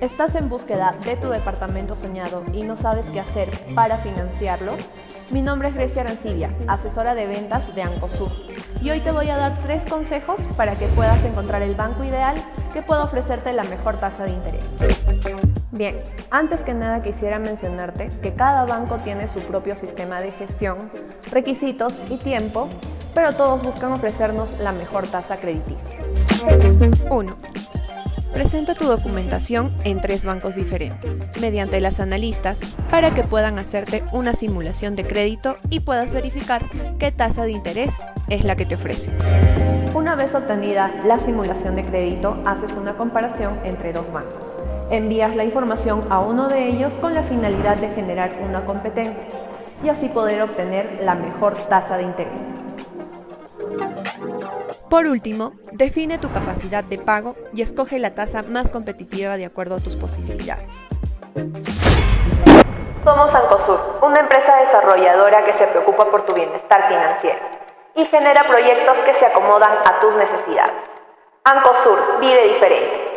¿Estás en búsqueda de tu departamento soñado y no sabes qué hacer para financiarlo? Mi nombre es Grecia Arancibia, asesora de ventas de Ancosur, y hoy te voy a dar tres consejos para que puedas encontrar el banco ideal que pueda ofrecerte la mejor tasa de interés. Bien, antes que nada quisiera mencionarte que cada banco tiene su propio sistema de gestión, requisitos y tiempo, pero todos buscan ofrecernos la mejor tasa crediticia. 1. Presenta tu documentación en tres bancos diferentes, mediante las analistas, para que puedan hacerte una simulación de crédito y puedas verificar qué tasa de interés es la que te ofrece. Una vez obtenida la simulación de crédito, haces una comparación entre dos bancos. Envías la información a uno de ellos con la finalidad de generar una competencia y así poder obtener la mejor tasa de interés. Por último, define tu capacidad de pago y escoge la tasa más competitiva de acuerdo a tus posibilidades. Somos Ancosur, una empresa desarrolladora que se preocupa por tu bienestar financiero y genera proyectos que se acomodan a tus necesidades. Ancosur vive diferente.